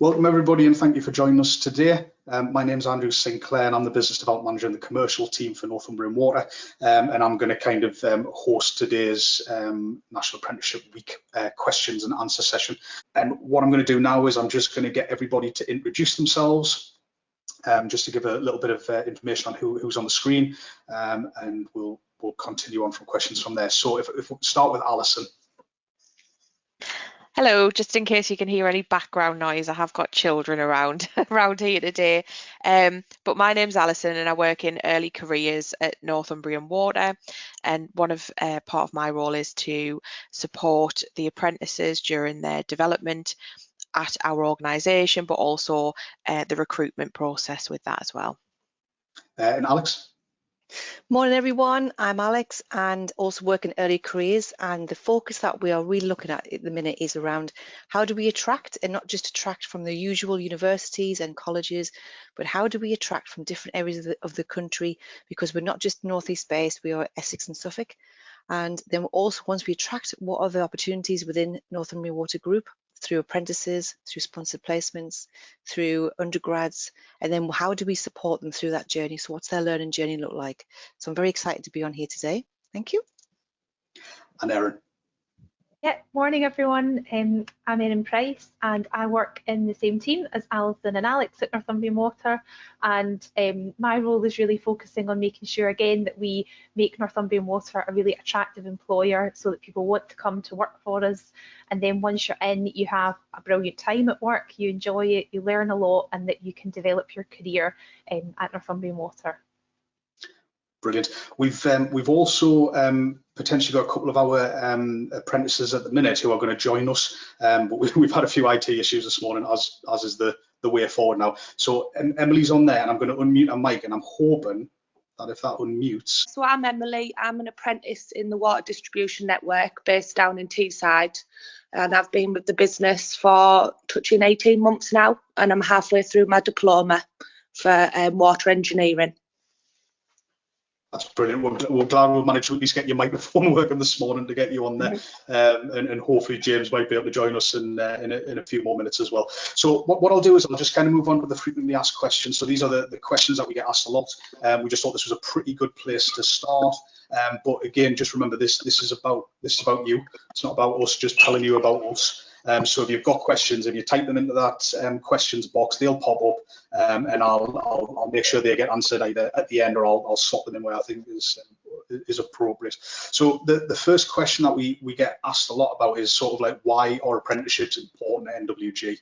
Welcome everybody and thank you for joining us today. Um, my name is Andrew Sinclair and I'm the Business Development Manager in the Commercial team for Northumbrian Water um, and I'm going to kind of um, host today's um, National Apprenticeship Week uh, questions and answer session. And what I'm going to do now is I'm just going to get everybody to introduce themselves um, just to give a little bit of uh, information on who, who's on the screen um, and we'll, we'll continue on from questions from there. So if, if we start with Alison. Hello, just in case you can hear any background noise, I have got children around around here today. Um, but my name's Alison and I work in early careers at Northumbrian Water. And one of uh, part of my role is to support the apprentices during their development at our organisation, but also uh, the recruitment process with that as well. Uh, and Alex? Morning everyone, I'm Alex and also work in early careers. And the focus that we are really looking at at the minute is around how do we attract and not just attract from the usual universities and colleges but how do we attract from different areas of the, of the country? Because we're not just northeast based, we are Essex and Suffolk. And then also once we attract what are the opportunities within Northumbrian Water Group through apprentices, through sponsored placements, through undergrads, and then how do we support them through that journey? So what's their learning journey look like? So I'm very excited to be on here today. Thank you. And Erin. Yeah, morning everyone. Um, I'm Erin Price and I work in the same team as Alison and Alex at Northumbrian Water and um, my role is really focusing on making sure again that we make Northumbrian Water a really attractive employer so that people want to come to work for us and then once you're in you have a brilliant time at work, you enjoy it, you learn a lot and that you can develop your career um, at Northumbrian Water. Brilliant. We've um, we've also um, potentially got a couple of our um, apprentices at the minute who are going to join us, um, but we, have had a few IT issues this morning, as as is the the way forward now. So Emily's on there, and I'm going to unmute her mic, and I'm hoping that if that unmutes. So I'm Emily. I'm an apprentice in the water distribution network based down in Teesside, and I've been with the business for touching 18 months now, and I'm halfway through my diploma for um, water engineering. That's brilliant. We're, we're, glad we managed to at least get your microphone working this morning to get you on there. Um, and, and, hopefully James might be able to join us in, uh, in, a, in, a, few more minutes as well. So what, what, I'll do is I'll just kind of move on to the frequently asked questions. So these are the, the questions that we get asked a lot. Um, we just thought this was a pretty good place to start. Um, but again, just remember this, this is about this is about you. It's not about us just telling you about us. Um, so if you've got questions, if you type them into that um, questions box, they'll pop up um, and I'll, I'll, I'll, make sure they get answered either at the end or I'll, I'll slot them in where I think is, is appropriate. So the, the first question that we, we get asked a lot about is sort of like why are apprenticeships important at NWG?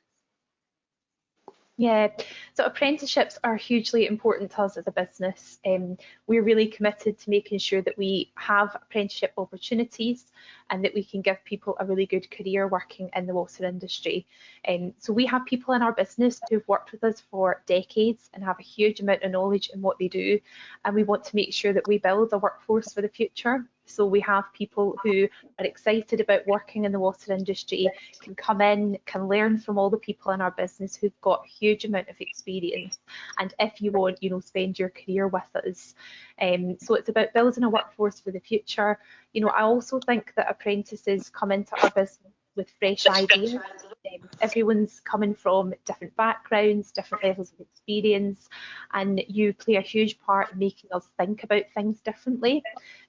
Yeah, so apprenticeships are hugely important to us as a business. Um, we're really committed to making sure that we have apprenticeship opportunities and that we can give people a really good career working in the water industry. Um, so we have people in our business who've worked with us for decades and have a huge amount of knowledge in what they do. And we want to make sure that we build a workforce for the future. So we have people who are excited about working in the water industry, can come in, can learn from all the people in our business who've got a huge amount of experience. And if you want, you know, spend your career with us. Um, so it's about building a workforce for the future. You know, I also think that apprentices come into our business with fresh ideas. Um, everyone's coming from different backgrounds, different levels of experience, and you play a huge part in making us think about things differently.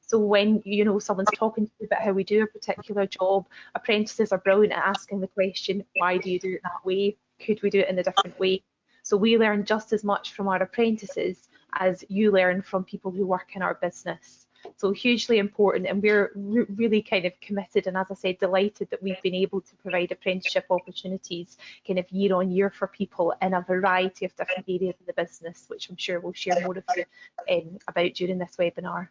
So when you know someone's talking to you about how we do a particular job, apprentices are brilliant at asking the question, why do you do it that way? Could we do it in a different way? So we learn just as much from our apprentices as you learn from people who work in our business. So hugely important and we're re really kind of committed and as I said delighted that we've been able to provide apprenticeship opportunities kind of year on year for people in a variety of different areas of the business which I'm sure we'll share more of you, um, about during this webinar.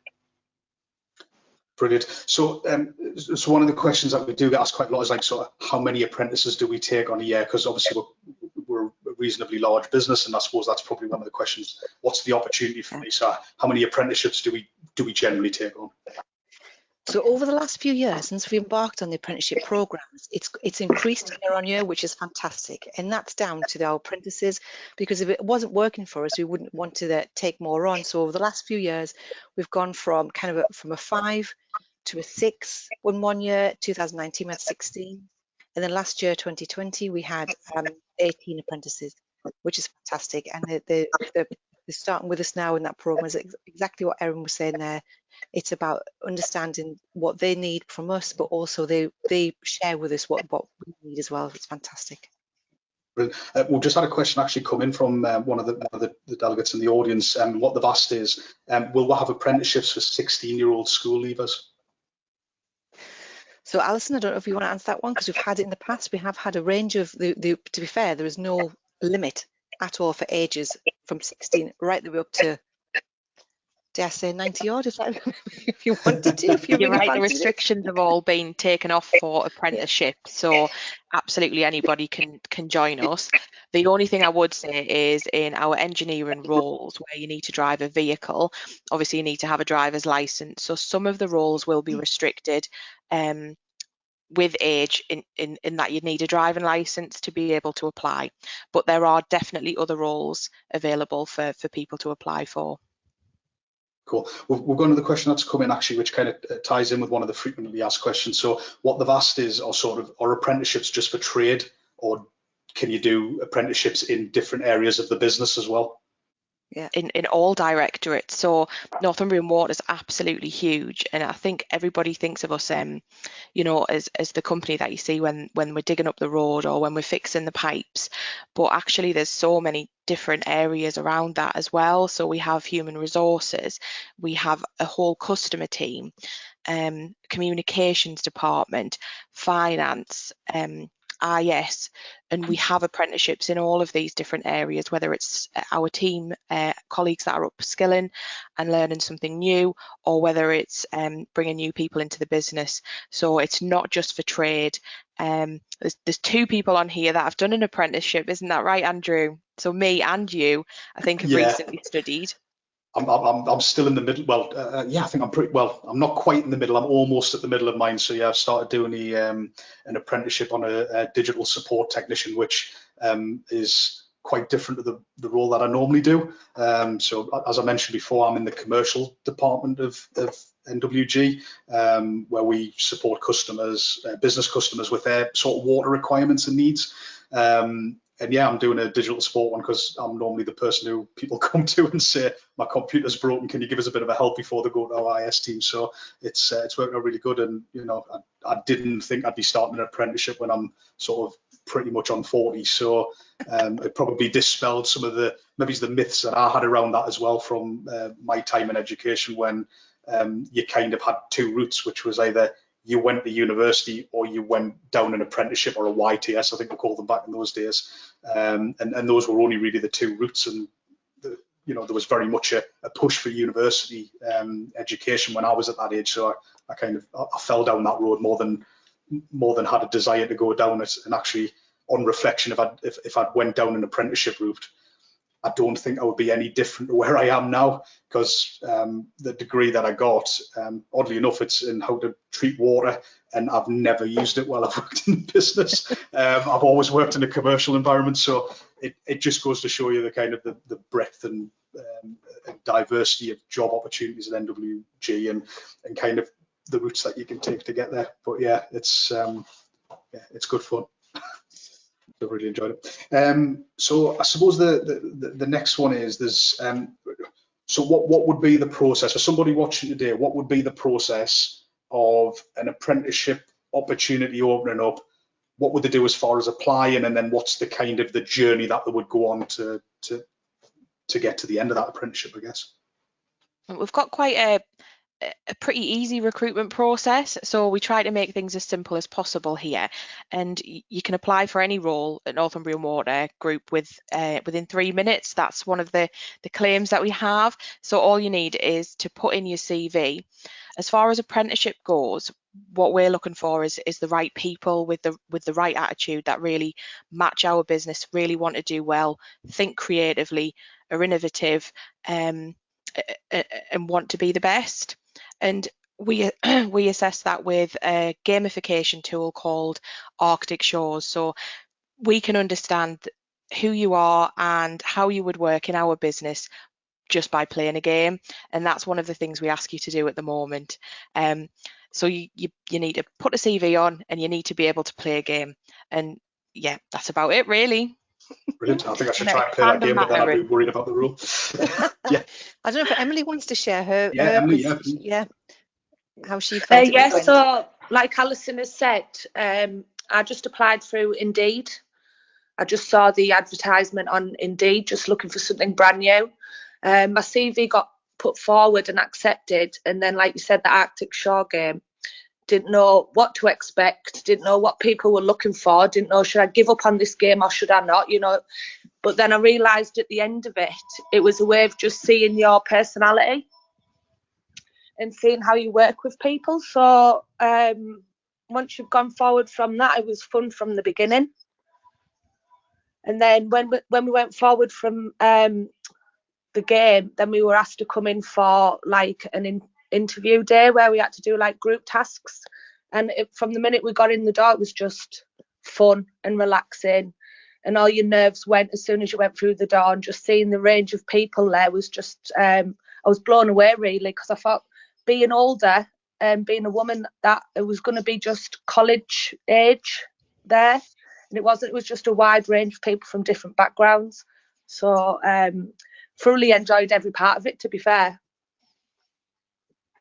Brilliant. So, um, so one of the questions that we do get asked quite a lot is like, so how many apprentices do we take on a year? Because obviously we're, we're, a reasonably large business, and I suppose that's probably one of the questions. What's the opportunity for me? So, how many apprenticeships do we do we generally take on? So over the last few years, since we embarked on the apprenticeship programs, it's it's increased year on year, which is fantastic, and that's down to our apprentices. Because if it wasn't working for us, we wouldn't want to uh, take more on. So over the last few years, we've gone from kind of a, from a five to a six in one year. 2019 we had 16, And then last year, 2020, we had um, 18 apprentices, which is fantastic. And the, the, the, they're starting with us now in that program is ex exactly what Erin was saying there. It's about understanding what they need from us, but also they they share with us what what we need as well. It's fantastic. Uh, we've just had a question actually come in from uh, one of the one of the, the, delegates in the audience. And um, what they've asked is, um, will we have apprenticeships for 16-year-old school leavers? So Alison, I don't know if you want to answer that one because we've had it in the past. We have had a range of the, the to be fair, there is no limit at all for ages from 16 right the way up to dare I say 90 odd if, that, if you wanted to. If you You're right, the restrictions have all been taken off for apprenticeship, so absolutely anybody can can join us. The only thing I would say is in our engineering roles where you need to drive a vehicle, obviously you need to have a driver's license. So some of the roles will be restricted. Um, with age in, in, in that you need a driving license to be able to apply. But there are definitely other roles available for, for people to apply for. Cool. We'll, we'll go on to the question that's come in actually, which kind of uh, ties in with one of the frequently asked questions. So what they've asked is, are sort of, are apprenticeships just for trade or can you do apprenticeships in different areas of the business as well? Yeah. in, in all directorates. So Northumbrian Water is absolutely huge. And I think everybody thinks of us, um, you know, as, as the company that you see when, when we're digging up the road or when we're fixing the pipes. But actually there's so many different areas around that as well. So we have human resources, we have a whole customer team, um, communications department, finance, um, ah yes. And we have apprenticeships in all of these different areas whether it's uh, our team uh, colleagues that are upskilling and learning something new or whether it's um, bringing new people into the business. So it's not just for trade. Um, there's, there's two people on here that have done an apprenticeship. Isn't that right Andrew? So me and you I think have yeah. recently studied I'm, I'm, I'm still in the middle. Well, uh, uh, yeah, I think I'm pretty well. I'm not quite in the middle. I'm almost at the middle of mine. So yeah, I've started doing the, um, an apprenticeship on a, a, digital support technician, which um, is quite different to the, the role that I normally do. Um, so as I mentioned before, I'm in the commercial department of, of NWG, um, where we support customers, uh, business customers with their sort of water requirements and needs. Um, and yeah, I'm doing a digital support one because I'm normally the person who people come to and say my computer's broken. Can you give us a bit of a help before they go to our IS team? So it's uh, it's working out really good. And you know, I, I, didn't think I'd be starting an apprenticeship when I'm sort of pretty much on 40. So um, it probably dispelled some of the maybe the myths that I had around that as well from uh, my time in education when um, you kind of had two routes, which was either you went to university or you went down an apprenticeship or a YTS, I think we called them back in those days. Um, and, and those were only really the two routes. And, the, you know, there was very much a, a push for university um, education when I was at that age. So I, I kind of, I fell down that road more than, more than had a desire to go down it. And actually on reflection, if I, if, if I'd went down an apprenticeship route, I don't think I would be any different to where I am now because um, the degree that I got, um, oddly enough, it's in how to treat water, and I've never used it while I've worked in business. Um, I've always worked in a commercial environment, so it, it just goes to show you the kind of the, the breadth and, um, diversity of job opportunities at NWG and and kind of the routes that you can take to get there. But yeah, it's um, yeah, it's good fun. I've really enjoyed it. Um, so I suppose the, the, the next one is there's um, so what what would be the process for somebody watching today? What would be the process of an apprenticeship opportunity opening up? What would they do as far as applying, and then what's the kind of the journey that they would go on to to to get to the end of that apprenticeship? I guess. We've got quite a a pretty easy recruitment process. So we try to make things as simple as possible here. And you can apply for any role at Northumbrian Water Group with uh, within three minutes. That's one of the, the claims that we have. So all you need is to put in your CV. As far as apprenticeship goes, what we're looking for is is the right people with the with the right attitude that really match our business, really want to do well, think creatively, are innovative, um, and want to be the best and we we assess that with a gamification tool called Arctic Shores. So we can understand who you are and how you would work in our business just by playing a game, and that's one of the things we ask you to do at the moment. Um, so you, you, you need to put a CV on and you need to be able to play a game. and yeah, that's about it really. Brilliant. I think I should No, try and play that game, but then I'd be worried about the rule. yeah. I don't know if Emily wants to share her. Yeah, her Emily, yeah, yeah, how she Uh, felt. it yeah, went. so like Alison has said, um, I just applied through Indeed. I just saw the advertisement on Indeed, just looking for something brand new. Um, my CV got put forward and accepted, and then, like you said, the Arctic Shore game. Didn't know what to expect. Didn't know what people were looking for. Didn't know should I give up on this game or should I not? You know. But then I realised at the end of it, it was a way of just seeing your personality and seeing how you work with people. So um, once you've gone forward from that, it was fun from the beginning. And then when we, when we went forward from um, the game, then we were asked to come in for like an in, interview day where we had to do like group tasks. And it, from the minute we got in the door, it was just fun and relaxing. And all your nerves went as soon as you went through the door. And just seeing the range of people there was just, um, I was blown away really because I thought being older and being a woman that it was going to be just college age there and it wasn't it was just a wide range of people from different backgrounds so um thoroughly enjoyed every part of it to be fair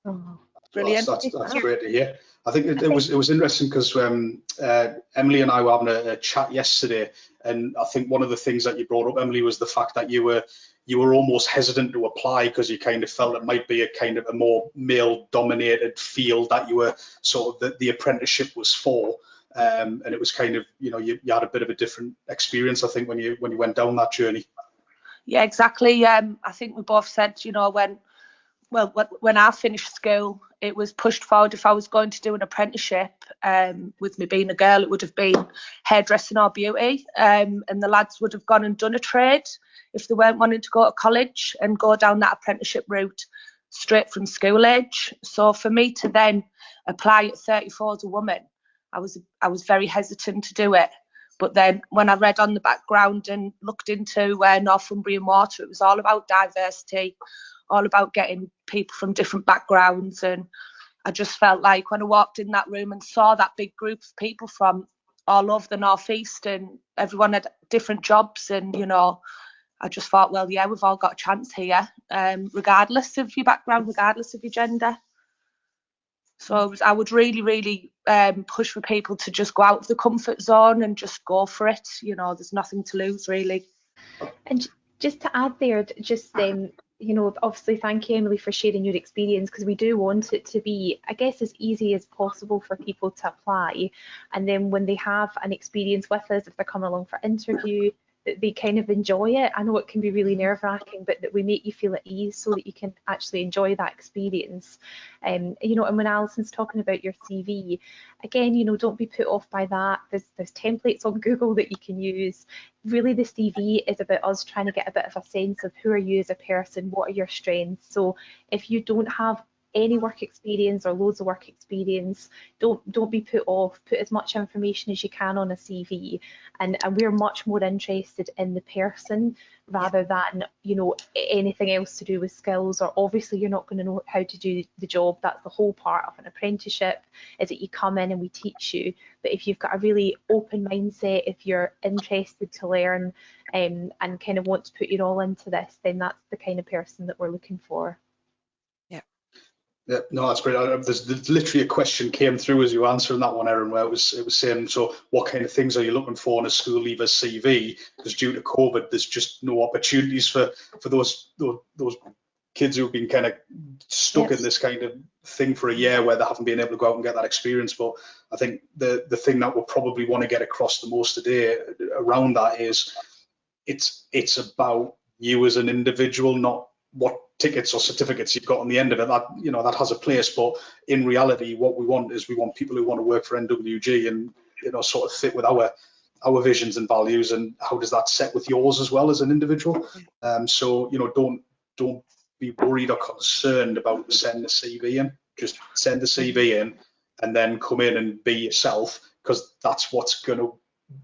Oh. brilliant That's, that's, that's great to hear. I think it, it was it was interesting because um, uh, Emily and I were having a, a chat yesterday, and I think one of the things that you brought up, Emily, was the fact that you were you were almost hesitant to apply because you kind of felt it might be a kind of a more male-dominated field that you were sort of the, the apprenticeship was for. Um, and it was kind of you know you, you had a bit of a different experience I think when you when you went down that journey. yeah exactly um i think we both said you know when well when, i finished school it was pushed forward. If i was going to do an apprenticeship um with me being a girl it would have been hairdressing or beauty. Um and the lads would have gone and done a trade if they weren't wanting to go to college and go down that apprenticeship route straight from school age. So for me to then apply at 34 as a woman i was i was very hesitant to do it. But then when I read on the background and looked into uh, Northumbrian Water, it was all about diversity, all about getting people from different backgrounds. And I just felt like when I walked in that room and saw that big group of people from all over the Northeast and everyone had different jobs and, you know, I just thought, well, yeah, we've all got a chance here, um, regardless of your background, regardless of your gender. So I, was, I would really, really um, push for people to just go out of the comfort zone and just go for it. You know, there's nothing to lose really. And just to add there, just um, you know, obviously thank you Emily for sharing your experience because we do want it to be, I guess, as easy as possible for people to apply. And then when they have an experience with us, if they're coming along for interview, that they kind of enjoy it. I know it can be really nerve wracking, but that we make you feel at ease so that you can actually enjoy that experience. Um, you know, and when Alison's talking about your CV, again, you know, don't be put off by that. There's there's templates on Google that you can use. Really, the CV is about us trying to get a bit of a sense of who are you as a person, what are your strengths. So if you don't have any work experience or loads of work experience, don't don't be put off. Put as much information as you can on a CV, and and we're much more interested in the person rather than you know anything else to do with skills. Or obviously you're not going to know how to do the job. That's the whole part of an apprenticeship is that you come in and we teach you. But if you've got a really open mindset, if you're interested to learn um, and kind of want to put your all into this, then that's the kind of person that we're looking for. Yeah, no, that's great. I- There's, there's literally a question came through as you were answering that one, Erin, where it was it was saying, so what kind of things are you looking for in a school leaver CV? Because due to COVID, there's just no opportunities for for those those, those kids who've been kind of stuck Yes. in this kind of thing for a year where they haven't been able to go out and get that experience. But I think the the thing that we'll probably want to get across the most today uh, around that is it's it's about you as an individual, not what tickets or certificates you've got on the end of it. That you know that has a place, but in reality, what we want is we want people who want to work for NWG and you know sort of fit with our our visions and values, and how does that set with yours as well as an individual? Um, so you know don't don't be worried or concerned about sending a CV in. Just send the CV in, and then come in and be yourself, because that's what's going to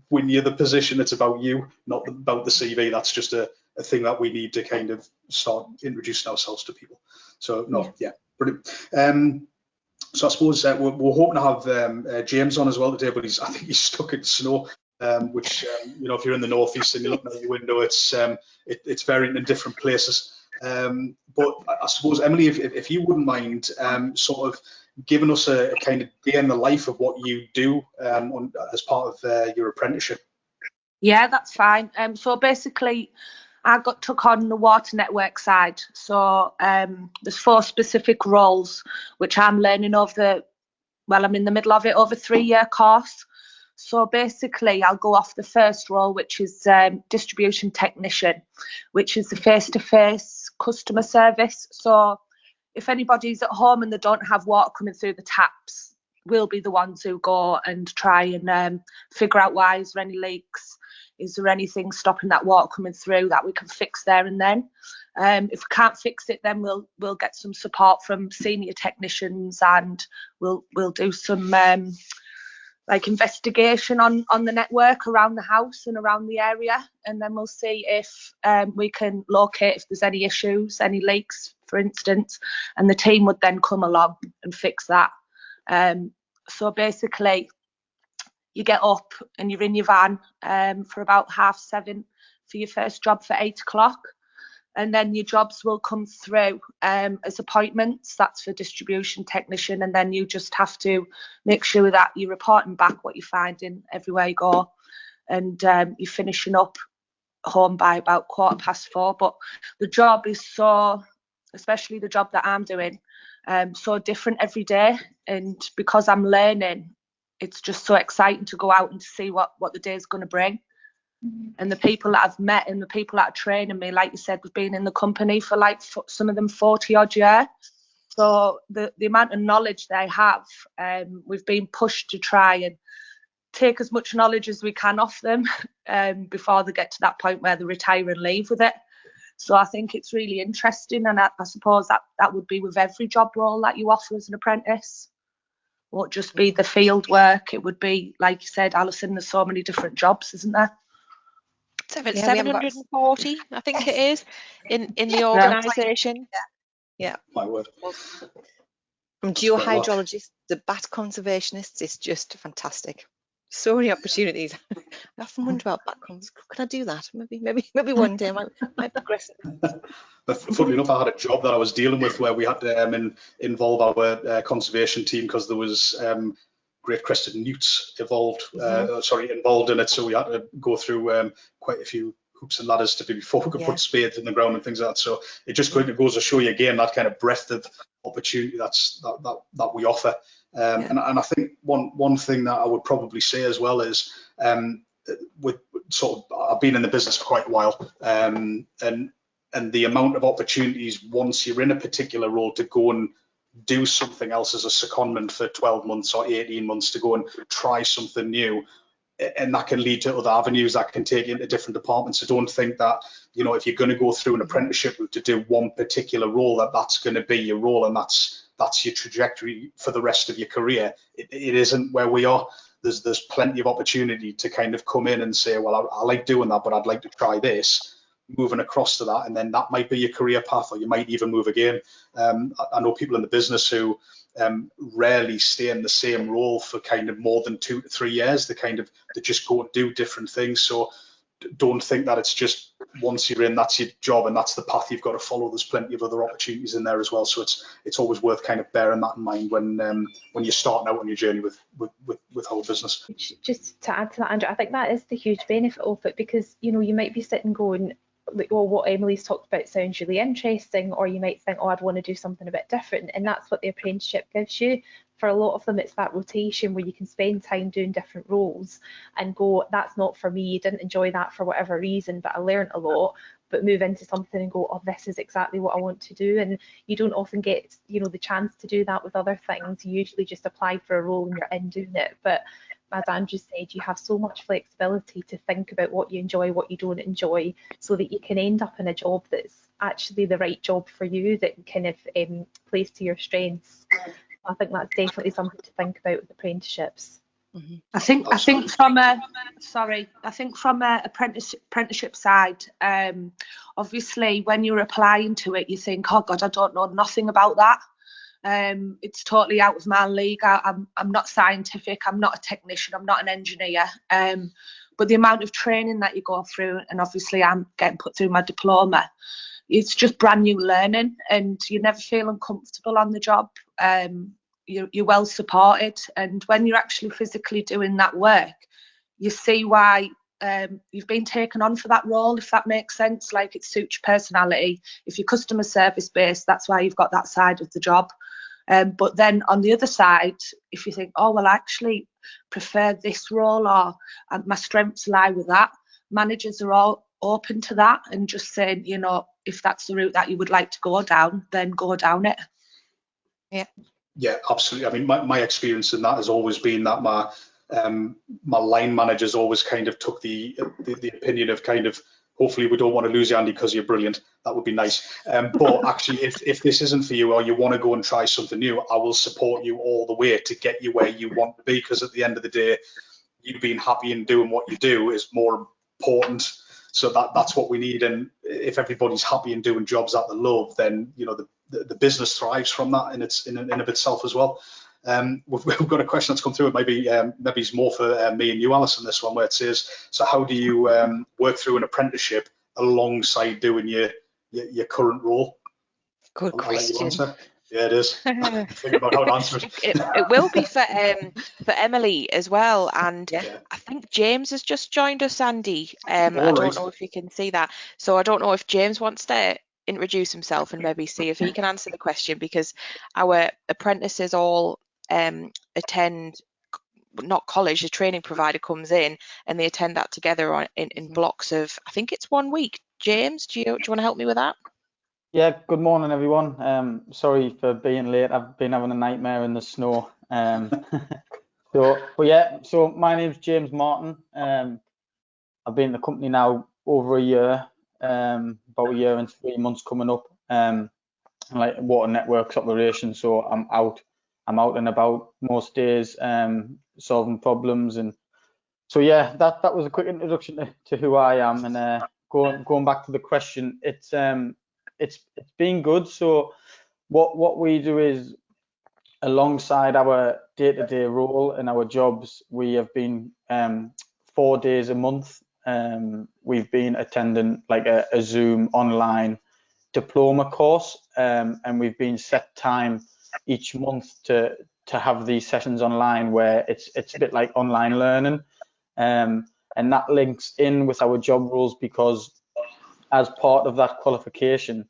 win you the position. It's about you, not about the CV. That's just a a thing that we need to kind of start introducing ourselves to people. So no, yeah, brilliant. Um, so I suppose uh, we're, we're, hoping to have um, uh, James on as well today, but he's I think he's stuck in snow. Um, which um, you know, if you're in the northeast and you're looking out your window, it's um, it, it's varying in different places. Um, but I suppose Emily, if, if you wouldn't mind, um, sort of giving us a, a, kind of day in the life of what you do on, as part of uh, your apprenticeship. Yeah, that's fine. so basically, I got took on the water network side. So um, there's four specific roles which I'm learning over the well, I'm in the middle of it over three year course. So basically, I'll go off the first role, which is um, distribution technician, which is the face to face customer service. So if anybody's at home and they don't have water coming through the taps, we'll be the ones who go and try and um, figure out why is there any leaks is there anything stopping that water coming through that we can fix there and then? Um, if we can't fix it, then we'll we'll get some support from senior technicians and we'll we'll do some um, like investigation on on the network around the house and around the area, and then we'll see if um, we can locate if there's any issues, any leaks, for instance, and the team would then come along and fix that. Um, so basically, you get up and you're in your van um, for about half seven for your first job for eight o'clock. And then your jobs will come through um, as appointments. That's for distribution technician. And then you just have to make sure that you're reporting back what you're finding everywhere you go. And um, you're finishing up home by about quarter past four. But the job is so, especially the job that I'm doing, um, so different every day. And because I'm learning it's just so exciting to go out and to see what what the day is going to bring. Mm-hmm. And the people that I've met and the people that are training me, like you said, we've been in the company for like some of them 40 odd years. So the, the amount of knowledge they have, um, we've been pushed to try and take as much knowledge as we can off them um, before they get to that point where they retire and leave with it. So I think it's really interesting, and I, I suppose that that would be with every job role that you offer as an apprentice won't just be the field work. It would be, like you said, Alison, there's so many different jobs, isn't there? Seven, yeah, 740, I think it is, in, in the organisation. Yeah. yeah. My word. From geohydrologists to bat conservationists, it's just fantastic so many opportunities. I often wonder about backgrounds. Can I do that? Maybe, maybe, maybe one day I might, might progress. but funnily enough, I had a job that I was dealing with where we had to um, in, involve our uh, conservation team because there was um, great crested newts evolved, uh, mm-hmm. sorry, involved in it. So we had to go through um, quite a few hoops and ladders to before we could yeah. put spades in the ground and things like that. So it just goes to show you again that kind of breadth of opportunity that's that that, that we offer. Um, yeah. and, and I think one one thing that I would probably say as well is um, with sort of I've been in the business for quite a while, um, and and the amount of opportunities once you're in a particular role to go and do something else as a secondment for 12 months or 18 months to go and try something new and that can lead to other avenues that can take you into different departments. So don't think that you know if you're going to go through an apprenticeship to do one particular role that that's going to be your role and that's that's your trajectory for the rest of your career. It, it isn't where we are. There's there's plenty of opportunity to kind of come in and say, well, I, I like doing that, but I'd like to try this. Moving across to that, and then that might be your career path, or you might even move again. Um, I, I know people in the business who um, rarely stay in the same role for kind of more than two to three years. They kind of they just go and do different things. So don't think that it's just once you're in, that's your job and that's the path you've got to follow. There's plenty of other opportunities in there as well. So it's it's always worth kind of bearing that in mind when um, when you're starting out on your journey with with with, with whole business. Just to add to that, Andrew, I think that is the huge benefit of it because you know you might be sitting going, like, well, what Emily's talked about sounds really interesting, or you might think, oh, I'd want to do something a bit different. And that's what the apprenticeship gives you. For a lot of them, it's that rotation where you can spend time doing different roles and go, that's not for me. Didn't enjoy that for whatever reason, but I learned a lot. But move into something and go, oh, this is exactly what I want to do. And you don't often get, you know, the chance to do that with other things. You usually just apply for a role and you're in doing it. But as Andrew said, you have so much flexibility to think about what you enjoy, what you don't enjoy, so that you can end up in a job that's actually the right job for you that kind of um, plays to your strengths. I think that's definitely something to think about with apprenticeships. Mm-hmm. I think I think from a sorry I think from a apprentice, apprenticeship side, um, obviously when you're applying to it, you think, oh God, I don't know nothing about that. Um, it's totally out of my league. I, I'm I'm not scientific. I'm not a technician. I'm not an engineer. Um, but the amount of training that you go through, and obviously I'm getting put through my diploma, it's just brand new learning, and you never feel uncomfortable on the job. Um, you're, you're well supported, and when you're actually physically doing that work, you see why um, you've been taken on for that role, if that makes sense. Like it suits your personality. If you're customer service based, that's why you've got that side of the job. Um, but then on the other side, if you think, oh, well, I actually prefer this role or my strengths lie with that, managers are all open to that and just saying, you know, if that's the route that you would like to go down, then go down it. Yeah, Yeah, absolutely. I mean, my, my experience in that has always been that my um, my line managers always kind of took the, the, the opinion of kind of hopefully we don't want to lose you Andy because you're brilliant. That would be nice. Um, but actually if, if this isn't for you or you want to go and try something new I will support you all the way to get you where you want to be because at the end of the day you being happy and doing what you do is more important. So that that's what we need. And if everybody's happy and doing jobs that they love then you know the, the, the business thrives from that in its in, in of itself as well um, we've, we've, got a question that's come through. Maybe um, maybe it's more for uh, me and you, Alison. This one where it says, "So how do you um, work through an apprenticeship alongside doing your your, your current role?" Good question. Yeah, it is. Think about how it. it, it will be for um for Emily as well, and Yeah. I think James has just joined us, Andy. Um, I don't right. know if you can see that. So I don't know if James wants to introduce himself and maybe see if he can answer the question because our apprentices all um attend not college, the training provider comes in and they attend that together on in, in blocks of I think it's one week. James, do you do you want to help me with that? Yeah, good morning, everyone. Um, sorry for being late. I've been having a nightmare in the snow. Um, so, but yeah, so my name's James Martin. Um, I've been in the company now over a year, um, about a year and three months coming up. Um, like water networks operation. So I'm out, I'm out and about most days, um, solving problems and. So yeah, that that was a quick introduction to, to who I am. And uh, going going back to the question, it's um it's it's been good. So what what we do is alongside our day-to-day role and our jobs, we have been um, four days a month. Um, we've been attending like a, a Zoom online diploma course, um, and we've been set time each month to to have these sessions online where it's it's a bit like online learning, um, and that links in with our job roles because as part of that qualification,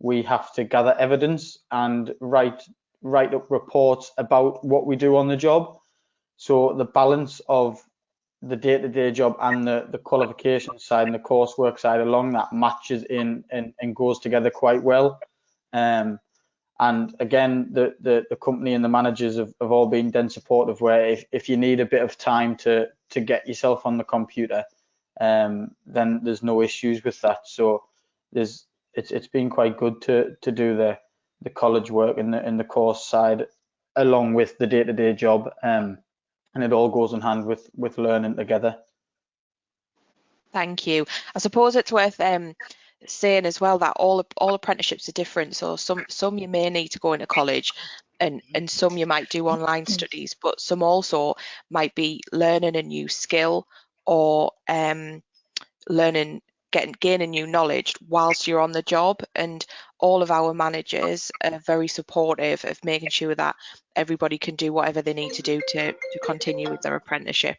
we have to gather evidence and write write up reports about what we do on the job. So the balance of the day-to-day job and the, the qualification side and the coursework side along that matches in and, and goes together quite well. Um, and again, the, the, the company and the managers have, have all been then supportive where if, if you need a bit of time to, to get yourself on the computer, um, then there's no issues with that. So there's it's it's been quite good to to do the the college work and the in the course side along with the day-to-day job um and it all goes in hand with with learning together Thank you. I suppose it's worth um, saying as well that all all apprenticeships are different. So some some you may need to go into college, and and some you might do online studies, but some also might be learning a new skill or um, learning getting gaining new knowledge whilst you're on the job. And all of our managers are very supportive of making sure that everybody can do whatever they need to do to to continue with their apprenticeship.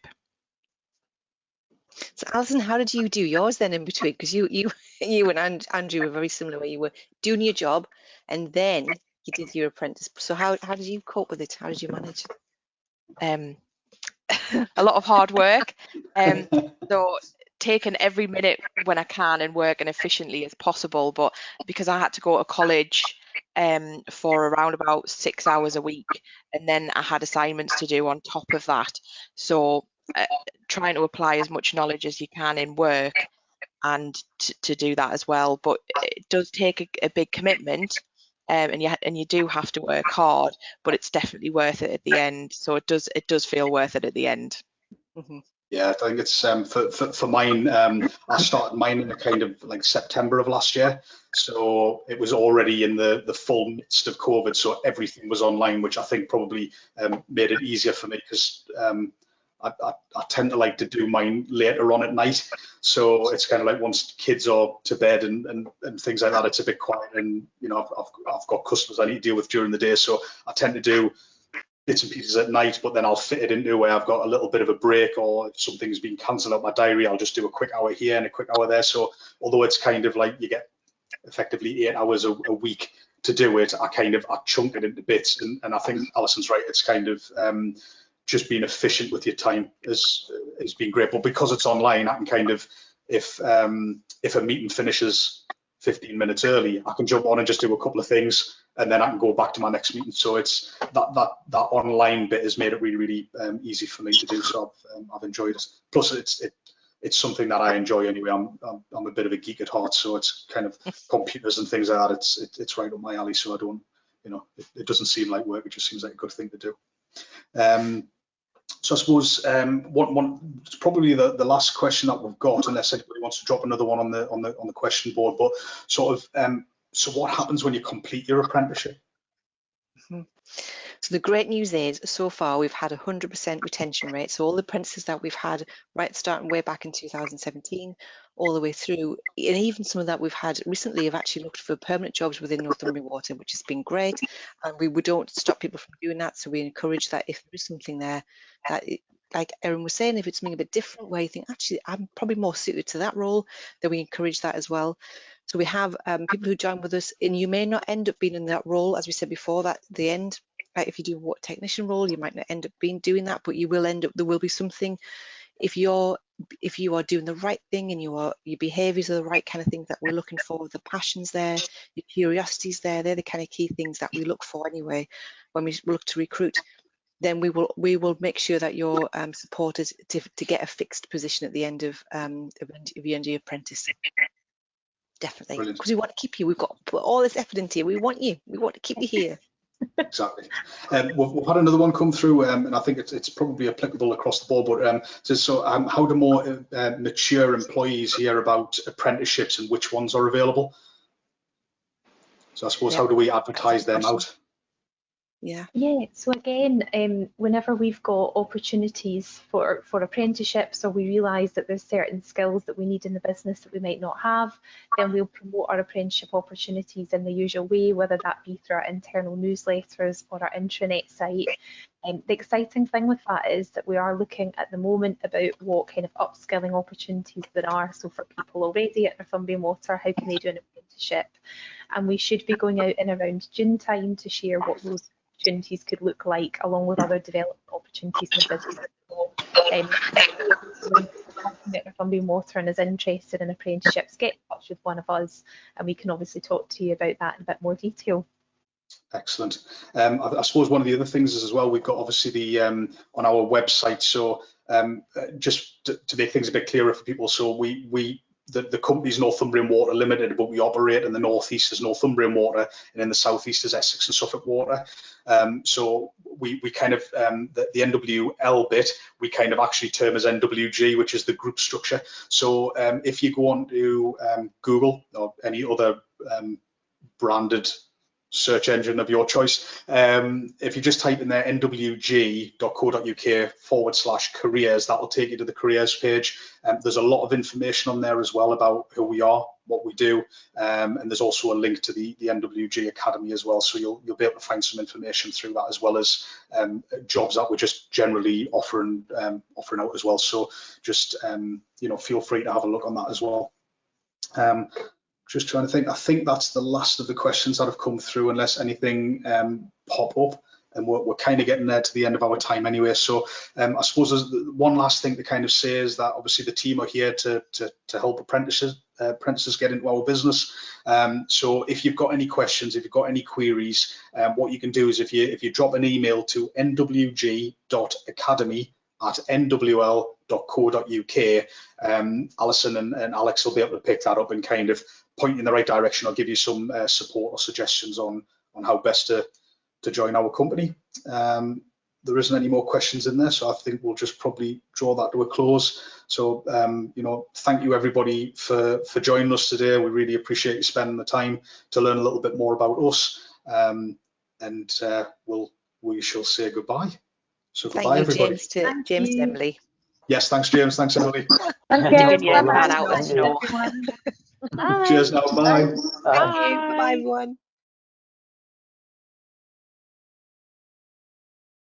So Alison, how did you do yours then in between? Because you you you and And- Andrew were very similar where you were doing your job and then you did your apprentice. So how how did you cope with it? How did you manage? um, a lot of hard work. Um, so taking every minute when I can and working efficiently as possible. But because I had to go to college um, for around about six hours a week, and then I had assignments to do on top of that. So uh, trying to apply as much knowledge as you can in work and t- to do that as well. But it does take a, a big commitment. Um, and you and you do have to work hard, but it's definitely worth it at the end. So it does it does feel worth it at the end. Mhm. Yeah, I think it's um, for, for, for mine. Um, I started mine in a kind of like September of last year, so it was already in the the full midst of COVID, so everything was online, which I think probably um, made it easier for me because um, I, I, I, tend to like to do mine later on at night, so it's kind of like once kids are to bed and, and, and things like that, it's a bit quiet, and you know I've, I've, got customers I need to deal with during the day, so I tend to do bits and pieces at night, but then I'll fit it into where I've got a little bit of a break or if something's been cancelled out my diary, I'll just do a quick hour here and a quick hour there. So although it's kind of like you get effectively eight hours a, a week to do it, I kind of I chunk it into bits. And, and I think Alison's right, it's kind of um, just being efficient with your time has has been great. But because it's online, I can kind of if um, if a meeting finishes 15 minutes early, I can jump on and just do a couple of things and then I can go back to my next meeting. So it's that that that online bit has made it really really um, easy for me to do. So I've, um, I've enjoyed it. Plus it's it, it's something that I enjoy anyway. I'm, I'm, I'm a bit of a geek at heart, so it's kind of computers and things like that. It's it, it's right up my alley. So I don't you know it, it, doesn't seem like work. It just seems like a good thing to do. Um, so I suppose um, one, one, probably the, the last question that we've got, unless anybody wants to drop another one on the on the on the question board. But sort of um, so what happens when you complete your apprenticeship? Mm-hmm. So the great news is, so far we've had a 100% retention rate. So all the apprentices that we've had, right starting way back in 2017, all the way through, and even some of that we've had recently have actually looked for permanent jobs within Northumbrian Water, which has been great. And we, we don't stop people from doing that. So we encourage that if there is something there that like Erin was saying, if it's something a bit different where you think, actually, I'm probably more suited to that role, then we encourage that as well. So we have um, people who join with us, and you may not end up being in that role, as we said before, that the end. Right? If you do a water technician role, you might not end up being doing that, but you will end up. There will be something. If you're if you are doing the right thing and you are your behaviours are the right kind of things that we're looking for, the passions there, your curiosities there, they're the kind of key things that we look for anyway when we look to recruit then we will we will make sure that you're um, supported to, to get a fixed position at the end of um, of, of your end of your apprentice definitely because we want to keep you we've got put all this effort into you we want you we want to keep you here exactly. Um, we've, we've, had another one come through um, and i think it's, it's probably applicable across the board but um, so, so um, how do more uh, mature employees hear about apprenticeships and which ones are available? So i suppose how do we advertise them out yeah. Yeah. So again, um, whenever we've got opportunities for for apprenticeships, or we realise that there's certain skills that we need in the business that we might not have, then we'll promote our apprenticeship opportunities in the usual way, whether that be through our internal newsletters or our intranet site. Um, the exciting thing with that is that we are looking at the moment about what kind of upskilling opportunities there are. So for people already at Northumbrian Water, how can they do an apprenticeship? And we should be going out in around June time to share what those opportunities could look like, along with other development opportunities in the business. Um, if water and is interested in apprenticeships, get in touch with one of us and we can obviously talk to you about that in a bit more detail. Excellent. Um, I, I, suppose one of the other things is as well, we've got obviously the um, on our website. So um, uh, just to, to, make things a bit clearer for people, so we we the, the company's Northumbrian Water Limited, but we operate in the northeast as Northumbrian Water and in the southeast as Essex and Suffolk Water. Um, so we, we kind of, um, the, the, NWL bit, we kind of actually term as NWG, which is the group structure. So um, if you go on to um, Google or any other um, branded search engine of your choice. Um, if you just type in there nwg.co.uk forward slash careers, that will take you to the careers page. Um, there's a lot of information on there as well about who we are, what we do, um, and there's also a link to the, the NWG Academy as well. So you'll you'll be able to find some information through that as well as um, jobs that we're just generally offering um, offering out as well. So just um, you know feel free to have a look on that as well. Um, just trying to think. I think that's the last of the questions that have come through, unless anything um, pop up. And we're, we're, kind of getting there to the end of our time anyway. So um, I suppose there's one last thing to kind of say is that obviously the team are here to to, to help apprentices uh, apprentices get into our business. Um, so if you've got any questions, if you've got any queries, um, what you can do is if you if you drop an email to nwg.academy at nwl.co.uk, um, Alison and, and Alex will be able to pick that up and kind of point you in the right direction or give you some uh, support or suggestions on on how best to to join our company. Um, there isn't any more questions in there, so I think we'll just probably draw that to a close. So, um, you know, thank you everybody for for joining us today. We really appreciate you spending the time to learn a little bit more about us, um, and uh, we'll we shall say goodbye. So Thank goodbye, you, everybody. James, to Thank James you. and Emily. Yes, thanks, James. Thanks, Emily. Thank Doing your Bye-bye. plan out the snow. Cheers now. Bye. Thank you. Bye, everyone.